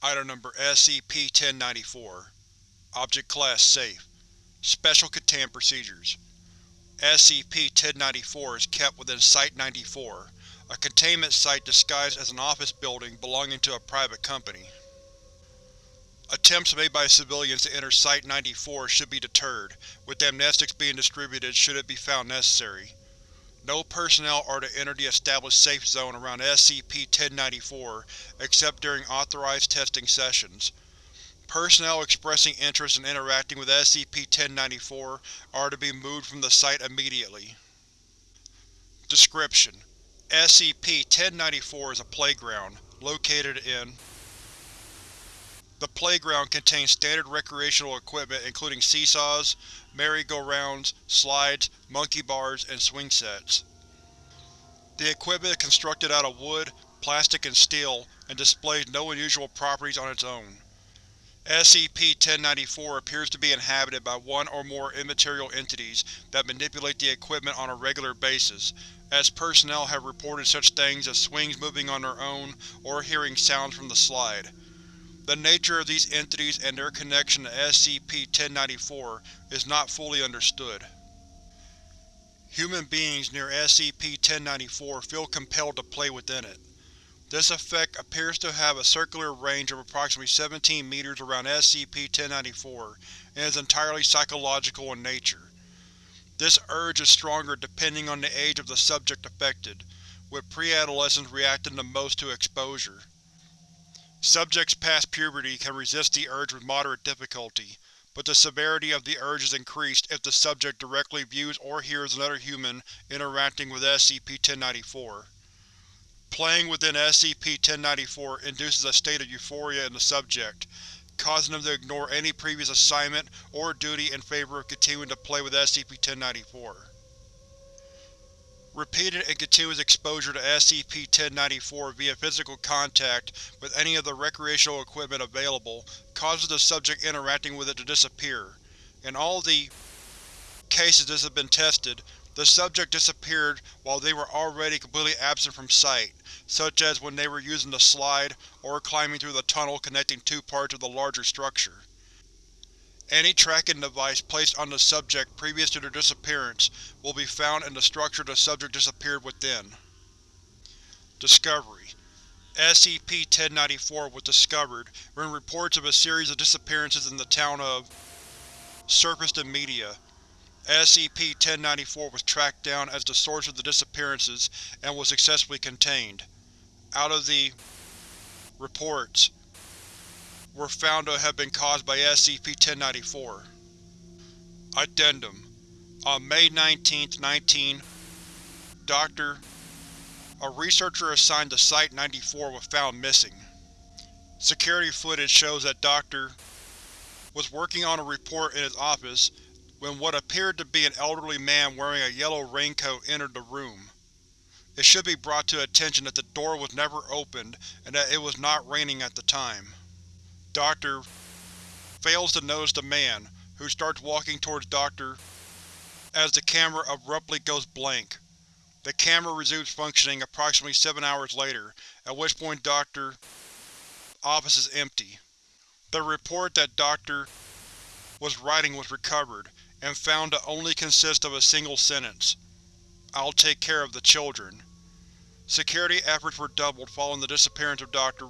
Item Number SCP-1094 Object Class Safe Special Containment Procedures SCP-1094 is kept within Site-94, a containment site disguised as an office building belonging to a private company. Attempts made by civilians to enter Site-94 should be deterred, with amnestics being distributed should it be found necessary. No personnel are to enter the established safe zone around SCP-1094 except during authorized testing sessions. Personnel expressing interest in interacting with SCP-1094 are to be moved from the site immediately. Description: SCP-1094 is a playground, located in The playground contains standard recreational equipment including seesaws, merry-go-rounds, slides, monkey bars, and swing sets. The equipment is constructed out of wood, plastic, and steel, and displays no unusual properties on its own. SCP-1094 appears to be inhabited by one or more immaterial entities that manipulate the equipment on a regular basis, as personnel have reported such things as swings moving on their own or hearing sounds from the slide. The nature of these entities and their connection to SCP-1094 is not fully understood. Human beings near SCP-1094 feel compelled to play within it. This effect appears to have a circular range of approximately 17 meters around SCP-1094 and is entirely psychological in nature. This urge is stronger depending on the age of the subject affected, with pre-adolescents reacting the most to exposure. Subjects past puberty can resist the urge with moderate difficulty, but the severity of the urge is increased if the subject directly views or hears another human interacting with SCP-1094. Playing within SCP-1094 induces a state of euphoria in the subject, causing them to ignore any previous assignment or duty in favor of continuing to play with SCP-1094. Repeated and continuous exposure to SCP-1094 via physical contact with any of the recreational equipment available causes the subject interacting with it to disappear. In all the cases this has been tested, the subject disappeared while they were already completely absent from sight, such as when they were using the slide or climbing through the tunnel connecting two parts of the larger structure. Any tracking device placed on the subject previous to their disappearance will be found in the structure the subject disappeared within. Discovery: SCP-1094 was discovered when reports of a series of disappearances in the town of surfaced in media. SCP-1094 was tracked down as the source of the disappearances and was successfully contained. Out of the reports were found to have been caused by SCP-1094. Addendum On May 19, 19, Dr. A researcher assigned to Site-94 was found missing. Security footage shows that Dr. was working on a report in his office when what appeared to be an elderly man wearing a yellow raincoat entered the room. It should be brought to attention that the door was never opened and that it was not raining at the time. Doctor fails to notice the man, who starts walking towards Doctor as the camera abruptly goes blank. The camera resumes functioning approximately seven hours later, at which point Doctor office is empty. The report that Doctor was writing was recovered, and found to only consist of a single sentence. I'll take care of the children. Security efforts were doubled following the disappearance of Dr.